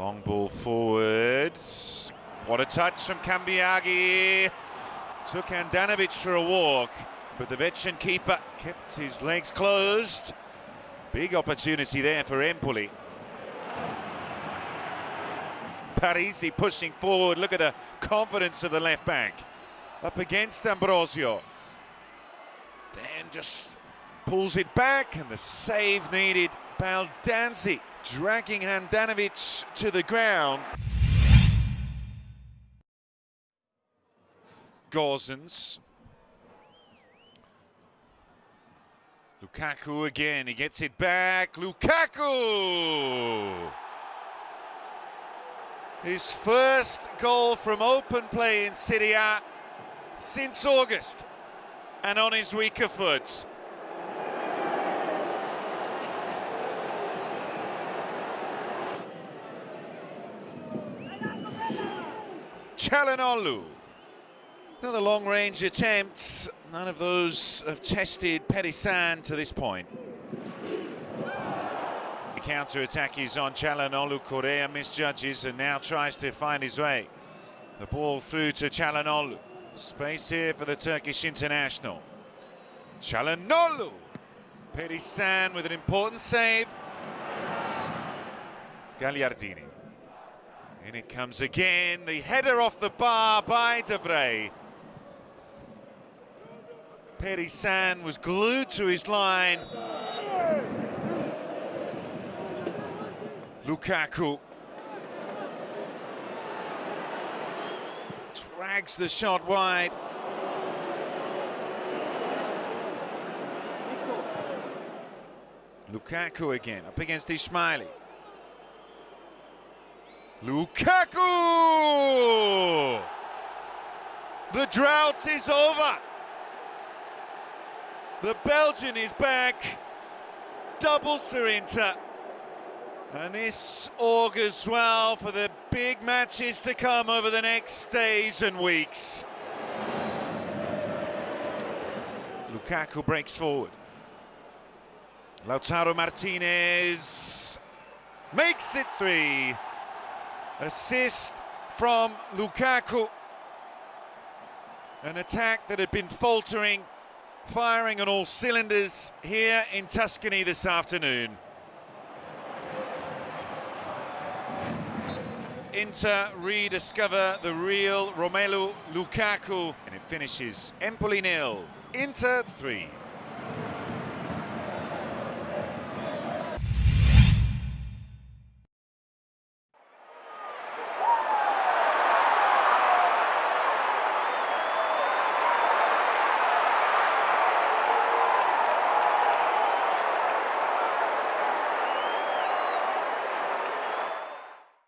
Long ball forward. What a touch from Cambiaghi. Took Handanovic for a walk, but the veteran keeper kept his legs closed. Big opportunity there for Empoli. Parisi pushing forward. Look at the confidence of the left back. Up against Ambrosio. Then just pulls it back and the save needed. Baldanzi dragging Handanovic to the ground. Gosens. Lukaku again, he gets it back. Lukaku! His first goal from open play in Serie A since August and on his weaker foot. Calhanoglu. Another long-range attempt. None of those have tested Perisan to this point. The counter-attack is on Calhanoglu. Correa misjudges and now tries to find his way. The ball through to Calhanoglu. Space here for the Turkish international. Calhanoglu. Perisan with an important save. Gagliardini. In it comes again, the header off the bar by De Vrij. Perisan was glued to his line. Lukaku drags the shot wide. Lukaku again, up against Ismajli. Lukaku! The drought is over. The Belgian is back. Double Inter. And this augurs well for the big matches to come over the next days and weeks. Lukaku breaks forward. Lautaro Martinez makes it three. Assist from Lukaku. An attack that had been faltering, firing on all cylinders here in Tuscany this afternoon. Inter rediscover the real Romelu Lukaku and it finishes Empoli nil, Inter 3.